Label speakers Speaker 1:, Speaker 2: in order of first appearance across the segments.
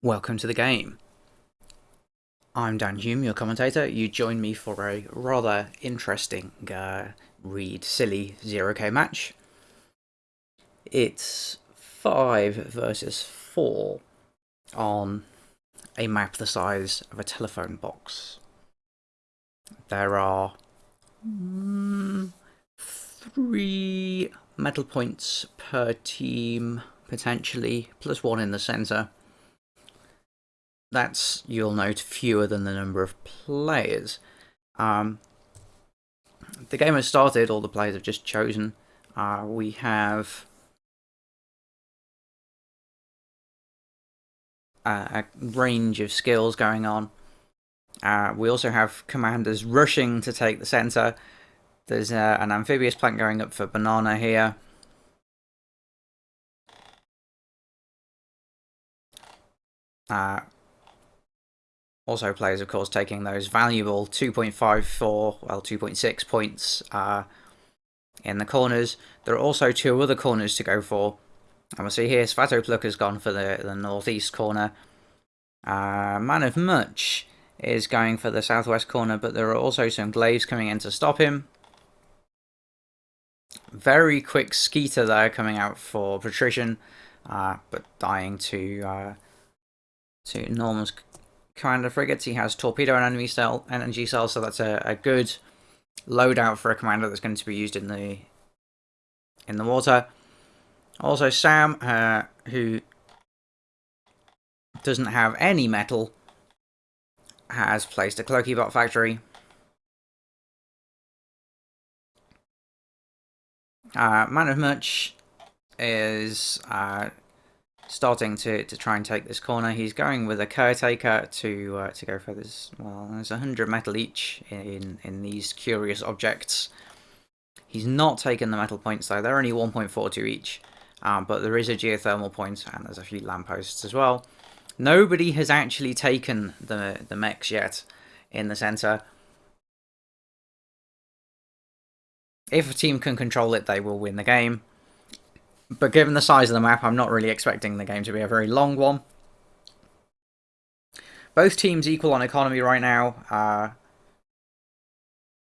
Speaker 1: Welcome to the game. I'm Dan Hume, your commentator. You join me for a rather interesting uh, read silly Zero-K match. It's 5 versus 4 on a map the size of a telephone box. There are mm, three metal points per team, potentially, plus one in the centre that's, you'll note, fewer than the number of players. Um, the game has started, all the players have just chosen. Uh, we have a, a range of skills going on. Uh, we also have commanders rushing to take the centre. There's uh, an amphibious plant going up for banana here. Uh, also players, of course, taking those valuable 2.54, well, 2.6 points uh, in the corners. There are also two other corners to go for. And we'll see here, Svatopluk has gone for the, the northeast corner. Uh, Man of Much is going for the southwest corner, but there are also some glaives coming in to stop him. Very quick Skeeter there coming out for Patrician, uh, but dying to uh, to Commander frigates. He has torpedo and enemy cell, energy cells, so that's a, a good loadout for a commander that's going to be used in the in the water. Also, Sam, uh, who doesn't have any metal, has placed a Cloakybot factory. Uh, Man of Much is uh, starting to, to try and take this corner. He's going with a caretaker to uh, to go for this. Well, there's 100 metal each in, in these curious objects. He's not taken the metal points though. They're only 1.42 each. Um, but there is a geothermal point and there's a few lampposts as well. Nobody has actually taken the, the mex yet in the centre. If a team can control it, they will win the game. But given the size of the map, I'm not really expecting the game to be a very long one. Both teams equal on economy right now. Uh,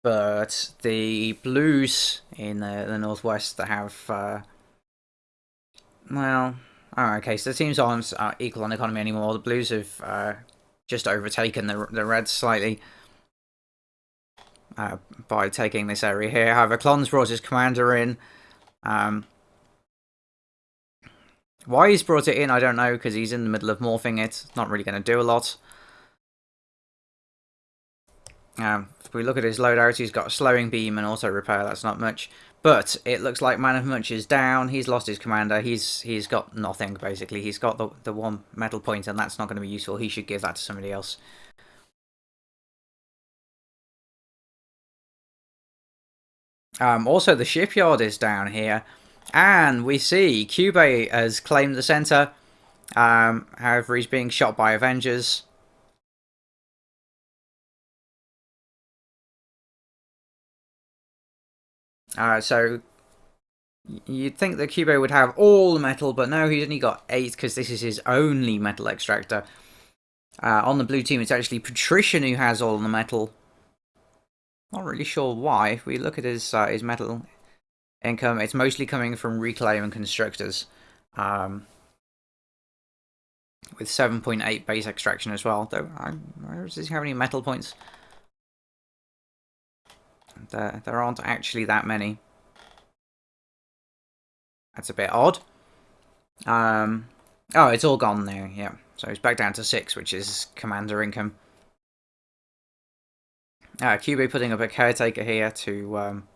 Speaker 1: but the Blues in the, the Northwest have... Uh, well, oh, okay, so the teams aren't uh, equal on economy anymore. The Blues have uh, just overtaken the, the Reds slightly. Uh, by taking this area here. However, Klon's brought his commander in. Um, why he's brought it in, I don't know, because he's in the middle of morphing it. It's not really going to do a lot. Um, if we look at his loadout, he's got a slowing beam and auto repair. That's not much. But it looks like Man of Munch is down. He's lost his commander. He's he's got nothing, basically. He's got the, the one metal point, and that's not going to be useful. He should give that to somebody else. Um, also, the shipyard is down here. And we see Cube has claimed the center. Um, however, he's being shot by Avengers. Uh, so you'd think that Cube would have all the metal, but no, he's only got eight because this is his only metal extractor. Uh, on the blue team, it's actually Patrician who has all the metal. Not really sure why. If we look at his uh, his metal income. It's mostly coming from Reclaim and Constructors. Um, with 7.8 base extraction as well. Though, does he have any metal points? There, there aren't actually that many. That's a bit odd. Um, oh, it's all gone now. yeah. So it's back down to 6, which is Commander income. Uh, QB putting up a caretaker here to um,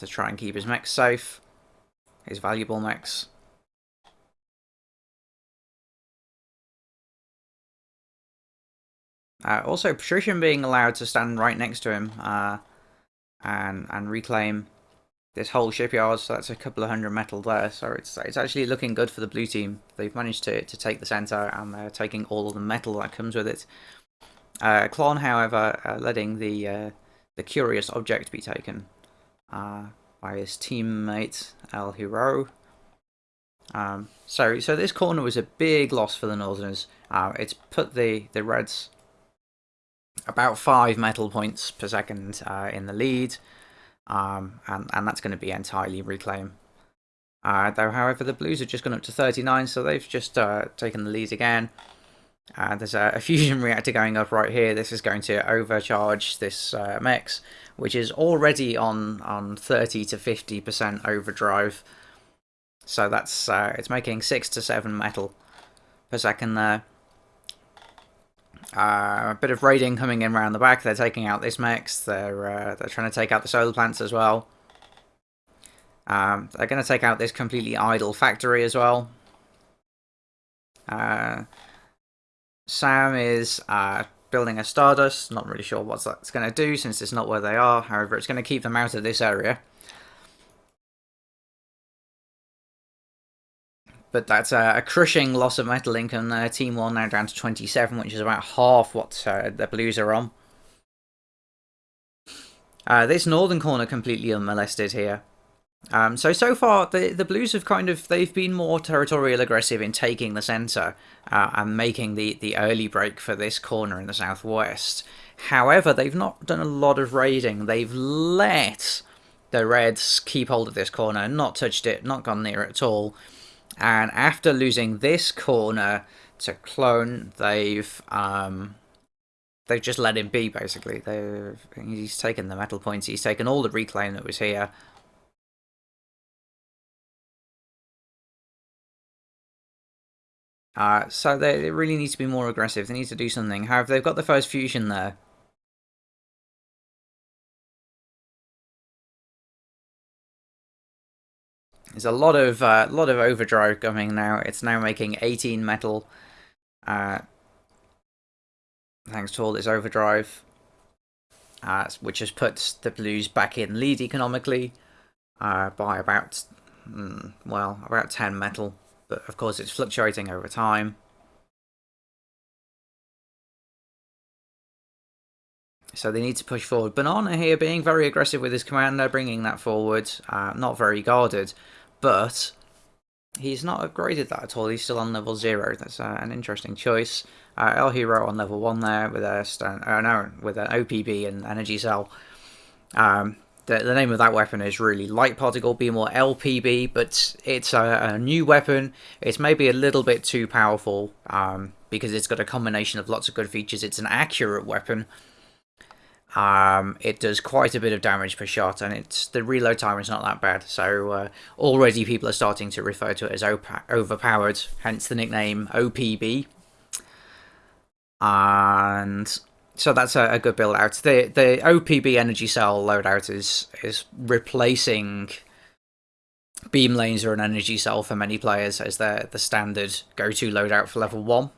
Speaker 1: to try and keep his mex safe, his valuable mex. Uh, also, Patrician being allowed to stand right next to him uh, and and reclaim this whole shipyard, so that's a couple of hundred metal there. So it's it's actually looking good for the blue team. They've managed to to take the center and they're taking all of the metal that comes with it. Uh, Klon, however, uh, letting the uh, the curious object be taken uh, by his teammate El Hero. Um, so, so this corner was a big loss for the Northerners. Uh, it's put the, the Reds about five metal points per second uh, in the lead, um, and, and that's going to be entirely reclaim. Uh, though, however, the Blues have just gone up to 39, so they've just uh, taken the lead again. Uh, there's a, a, fusion reactor going up right here. This is going to overcharge this uh, which is already on, on 30 to 50% overdrive. So that's uh, it's making 6 to 7 metal per second there. Uh, a bit of raiding coming in around the back. They're taking out this mex. They're uh, they're trying to take out the solar plants as well. Um, they're going to take out this completely idle factory as well. Uh, Sam is uh, building a Stardust. Not really sure what that's going to do since it's not where they are. However, it's going to keep them out of this area. But that's a, a, crushing loss of metal income there. Team 1 now down to 27, which is about half what uh, the Blues are on. Uh, this northern corner completely unmolested here. Um, so, so far, the, the Blues have kind of, they've been more territorial aggressive in taking the centre uh, and making the, the early break for this corner in the southwest. However, they've not done a lot of raiding. They've let the Reds keep hold of this corner, not touched it, not gone near it at all. And after losing this corner to Clone, they've um, they've just let him be. Basically, they he's taken the metal points. He's taken all the reclaim that was here. Uh, so they, they really need to be more aggressive. They need to do something. However, they've got the first fusion there. There's a lot of uh, lot of overdrive coming now. It's now making 18 metal. Uh, thanks to all this overdrive, uh, which has put the Blues back in lead economically uh, by about, mm, well, about 10 metal. But of course, it's fluctuating over time. So they need to push forward. Banana here being very aggressive with his commander, bringing that forward. Uh, not very guarded but he's not upgraded that at all. He's still on level 0. That's uh, an interesting choice. Uh, El Hero on level 1 there with a stone, uh, no, with an OPB and energy cell. Um, the, the name of that weapon is really Light Particle Beam or LPB, but it's a, a new weapon. It's maybe a little bit too powerful um, because it's got a combination of lots of good features. It's an accurate weapon, um, it does quite a bit of damage per shot, and it's the reload time is not that bad. So uh, already people are starting to refer to it as overpowered, hence the nickname OPB. And so that's a, a, good build out. The the OPB energy cell loadout is is replacing beam laser and energy cell for many players as the the standard go to loadout for level one.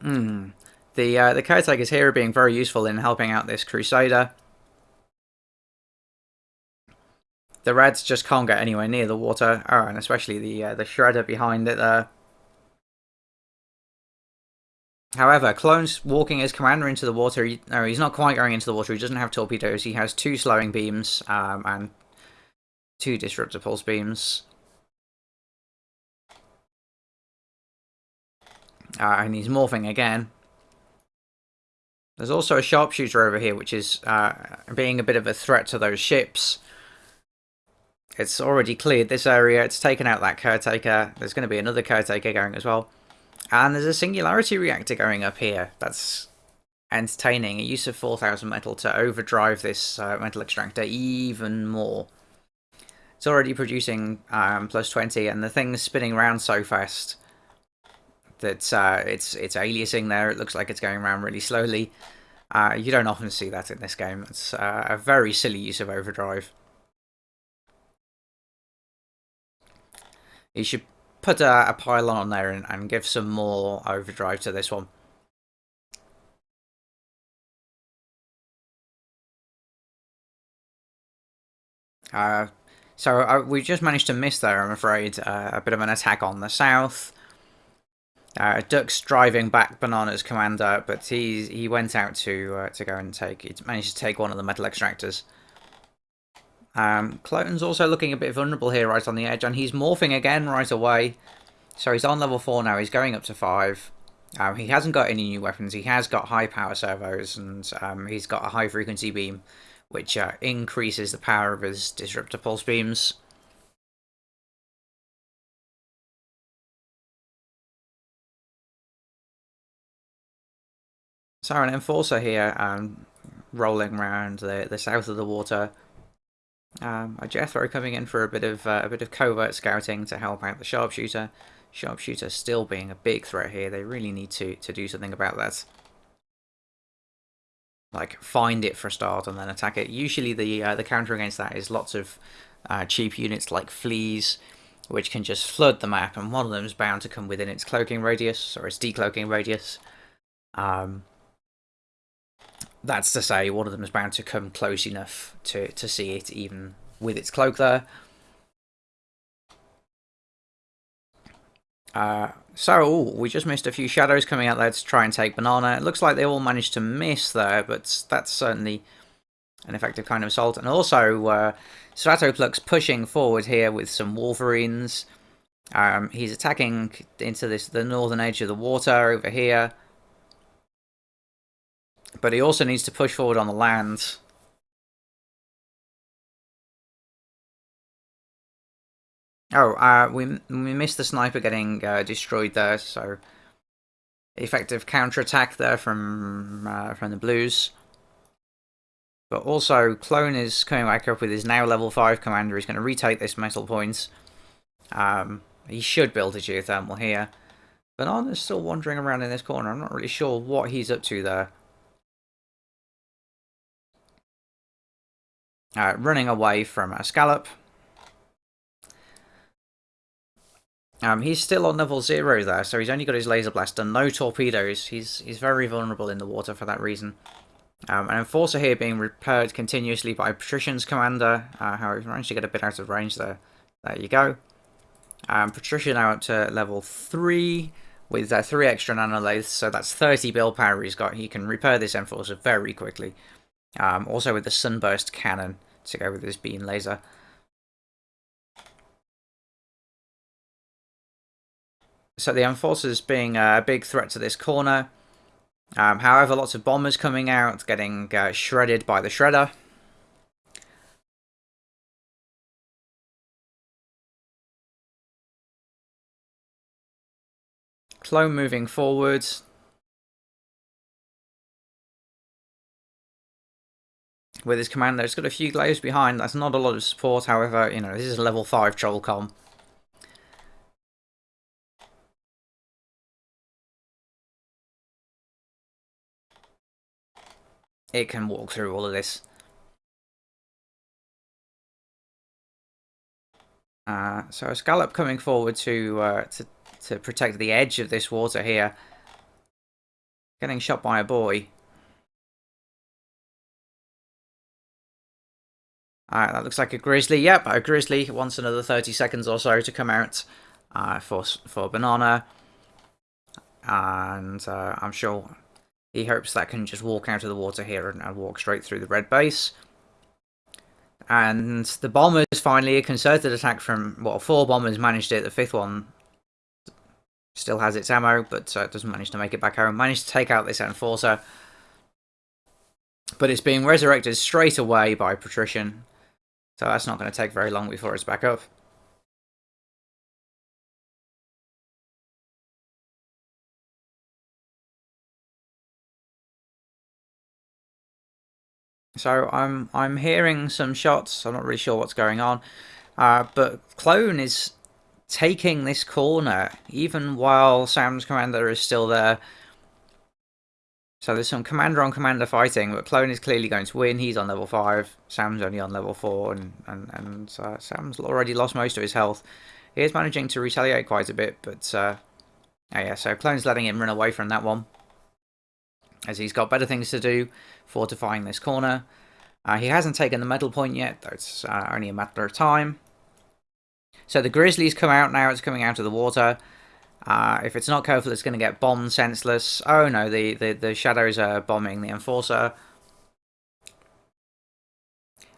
Speaker 1: Hmm. The uh, the caretakers here are being very useful in helping out this crusader. The reds just can't get anywhere near the water. Oh, and especially the uh, the shredder behind it there. However, Clone's walking his commander into the water. He, no, he's not quite going into the water. He doesn't have torpedoes. He has two slowing beams um, and two disruptor pulse beams. Uh, and he's morphing again. There's also a sharpshooter over here, which is uh, being a bit of a threat to those ships. It's already cleared this area. It's taken out that caretaker. There's going to be another caretaker going as well. And there's a singularity reactor going up here. That's entertaining. A use of 4,000 metal to overdrive this uh, metal extractor even more. It's already producing um, plus 20, and the thing's spinning around so fast that uh, it's it's aliasing there. It looks like it's going around really slowly. Uh, you don't often see that in this game. It's uh, a very silly use of overdrive. You should put a, a pylon on there and, and give some more overdrive to this one. Uh, so uh, we just managed to miss there, I'm afraid. Uh, a bit of an attack on the south. Uh, Duck's driving back Banana's commander, but he he went out to uh, to go and take. He managed to take one of the metal extractors. Um, Clone's also looking a bit vulnerable here right on the edge, and he's morphing again right away. So he's on level 4 now, he's going up to 5. Um, he hasn't got any new weapons, he has got high power servos, and um, he's got a high frequency beam, which uh, increases the power of his disruptor pulse beams. So an Enforcer here, um, rolling around the, the south of the water. Um, Jethro coming in for a bit of uh, a bit of covert scouting to help out the sharpshooter. Sharpshooter still being a big threat here. They really need to to do something about that. Like find it for a start and then attack it. Usually the uh, the counter against that is lots of uh, cheap units like fleas, which can just flood the map, and one of them is bound to come within its cloaking radius or its decloaking radius. Um, that's to say, one of them is bound to come close enough to, to see it, even with its cloak there. Uh, so, ooh, we just missed a few shadows coming out there to try and take Banana. It looks like they all managed to miss there, but that's certainly an effective kind of assault. And also, uh, Stratoplux pushing forward here with some Wolverines. Um, he's attacking into this the northern edge of the water over here. But he also needs to push forward on the land. Oh, uh, we we missed the sniper getting uh, destroyed there, so effective counter-attack there from uh, from the Blues. But also, Clone is coming back up with his now level 5 commander. He's going to retake this metal point. Um, he should build a geothermal here. Banana's still wandering around in this corner. I'm not really sure what he's up to there. Uh, running away from a scallop. Um, he's still on level zero there, so he's only got his laser blaster, no torpedoes. He's he's very vulnerable in the water for that reason. Um, an enforcer here being repaired continuously by Patrician's commander. Uh, however, he managed to get a bit out of range there. There you go. Um, Patrician now up to level three with uh, three extra nanolaths, so that's 30 build power he's got. He can repair this enforcer very quickly. Um, also with the Sunburst Cannon to go with this beam laser. So the Enforcers being a big threat to this corner. Um, however, lots of bombers coming out, getting uh, shredded by the Shredder. Clone moving forwards. With his commander. It's got a few glaives behind. That's not a lot of support, however, you know, this is a level 5 Trollcom. It can walk through all of this. Uh, so a scallop coming forward to, uh, to to protect the edge of this water here. Getting shot by a boy. Alright, that looks like a Grizzly. Yep, a Grizzly wants another 30 seconds or so to come out uh, for, for Banana. And uh, I'm sure he hopes that can just walk out of the water here and, and walk straight through the red base. And the bombers finally, a concerted attack from, well, four bombers managed it. The fifth one still has its ammo, but uh, doesn't manage to make it back home. Managed to take out this Enforcer. But it's being resurrected straight away by Patrician. So that's not going to take very long before it's back up. So I'm I'm hearing some shots. I'm not really sure what's going on, uh, but Clone is taking this corner even while Sam's commander is still there. So there's some commander on commander fighting, but Clone is clearly going to win. He's on level 5, Sam's only on level 4, and, and, and uh, Sam's already lost most of his health. He is managing to retaliate quite a bit, but uh, oh yeah, so Clone's letting him run away from that one. As he's got better things to do, fortifying this corner. Uh, he hasn't taken the medal point yet, though it's uh, only a matter of time. So the Grizzlies come out now, it's coming out of the water. Uh, if it's not careful, it's going to get bombed senseless. Oh no, the, the, the shadows are bombing the Enforcer.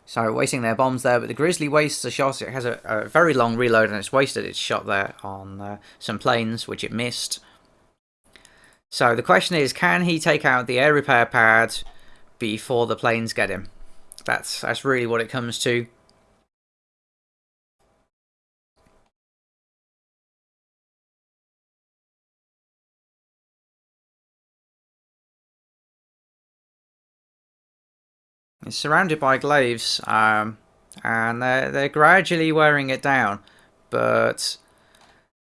Speaker 1: So wasting their bombs there, but the Grizzly wastes a shot. It has a, a very long reload and it's wasted its shot there on uh, some planes, which it missed. So the question is, can he take out the air repair pad before the planes get him? That's, that's really what it comes to. Surrounded by glaives, um, and they're, they're gradually wearing it down, but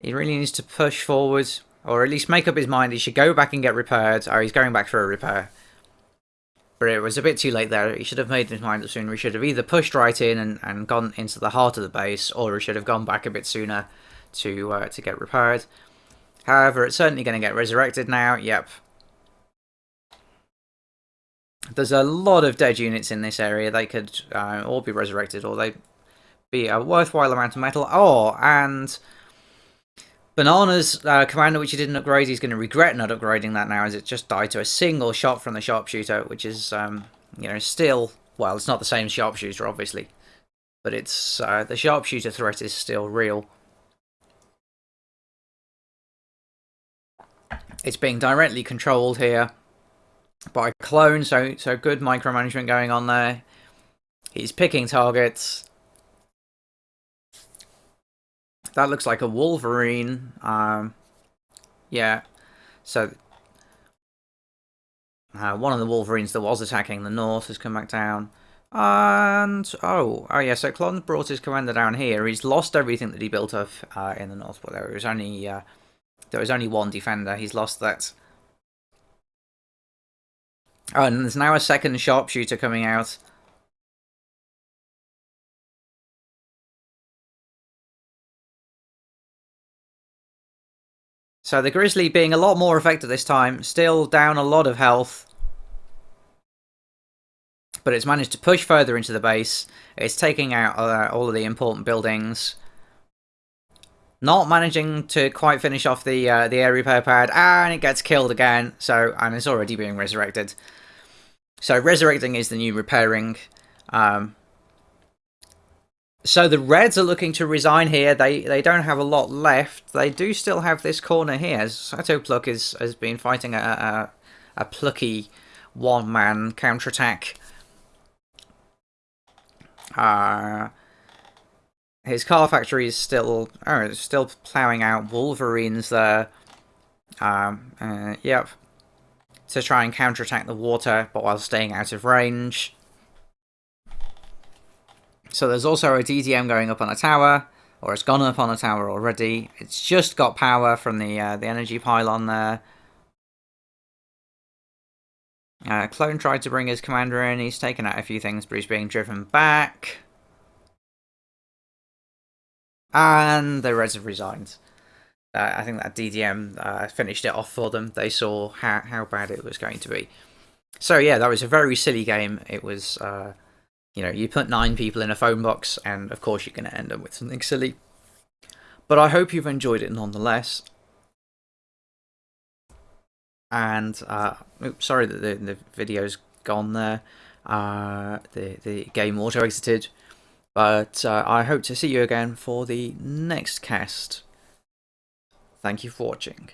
Speaker 1: he really needs to push forward, or at least make up his mind he should go back and get repaired. Oh, he's going back for a repair. But it was a bit too late there. He should have made his mind up sooner. He should have either pushed right in and, and gone into the heart of the base, or he should have gone back a bit sooner to uh, to get repaired. However, it's certainly going to get resurrected now. Yep, there's a lot of dead units in this area. They could uh, all be resurrected, or they be a worthwhile amount of metal. Oh, and Banana's uh, commander, which he didn't upgrade, he's going to regret not upgrading that now, as it just died to a single shot from the sharpshooter, which is, um, you know, still well, it's not the same sharpshooter, obviously, but it's uh, the sharpshooter threat is still real. It's being directly controlled here by clone, so so good micromanagement going on there. He's picking targets. That looks like a Wolverine. Um, yeah, so uh, one of the Wolverines that was attacking the north has come back down. And, oh, oh yeah, so Klon brought his commander down here. He's lost everything that he built up uh, in the north, but there was only, uh, there was only one defender. He's lost that. Oh, and there's now a second sharpshooter coming out. So the Grizzly being a lot more effective this time, still down a lot of health. But it's managed to push further into the base. It's taking out uh, all of the important buildings. Not managing to quite finish off the uh, the air repair pad, and it gets killed again. So, and it's already being resurrected. So resurrecting is the new repairing. Um, so the Reds are looking to resign here. They they don't have a lot left. They do still have this corner here. Svatopluk is, has been fighting a, a, a plucky one-man counterattack. Uh, his car factory is still oh, still ploughing out Wolverines there. Um, uh, yep to try and counterattack the water, but while staying out of range. So there's also a DDM going up on a tower, or it's gone up on a tower already. It's just got power from the uh, the energy pylon there. Uh, Clone tried to bring his commander in. He's taken out a few things, but he's being driven back. And the Reds have resigned. Uh, I think that DDM uh, finished it off for them. They saw how, how bad it was going to be. So yeah, that was a very silly game. It was, uh, you know, you put nine people in a phone box, and of course you're going to end up with something silly. But I hope you've enjoyed it nonetheless. And, uh, oops, sorry that the, the video's gone there. Uh, the, the game auto-exited. But uh, I hope to see you again for the next cast. Thank you for watching.